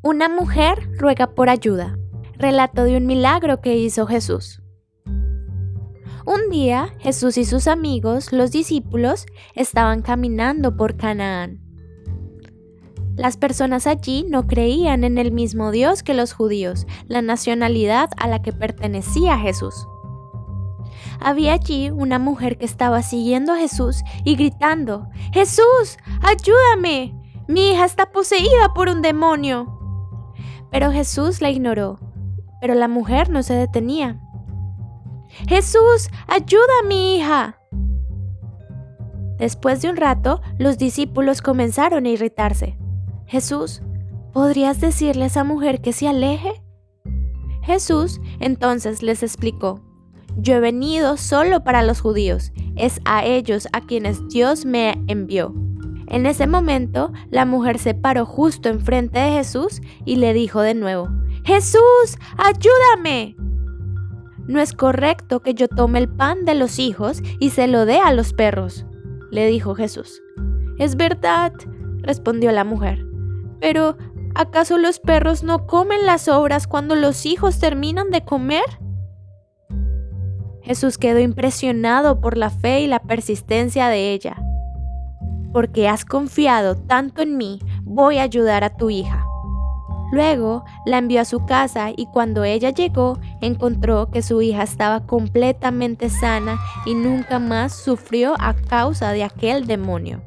Una mujer ruega por ayuda. Relato de un milagro que hizo Jesús. Un día Jesús y sus amigos, los discípulos, estaban caminando por Canaán. Las personas allí no creían en el mismo Dios que los judíos, la nacionalidad a la que pertenecía Jesús. Había allí una mujer que estaba siguiendo a Jesús y gritando, Jesús, ayúdame, mi hija está poseída por un demonio. Pero Jesús la ignoró, pero la mujer no se detenía. Jesús, ayuda a mi hija. Después de un rato, los discípulos comenzaron a irritarse. Jesús, ¿podrías decirle a esa mujer que se aleje? Jesús entonces les explicó, yo he venido solo para los judíos, es a ellos a quienes Dios me envió. En ese momento, la mujer se paró justo enfrente de Jesús y le dijo de nuevo, Jesús, ayúdame. No es correcto que yo tome el pan de los hijos y se lo dé a los perros, le dijo Jesús. Es verdad, respondió la mujer. Pero, ¿acaso los perros no comen las obras cuando los hijos terminan de comer? Jesús quedó impresionado por la fe y la persistencia de ella porque has confiado tanto en mí, voy a ayudar a tu hija. Luego la envió a su casa y cuando ella llegó encontró que su hija estaba completamente sana y nunca más sufrió a causa de aquel demonio.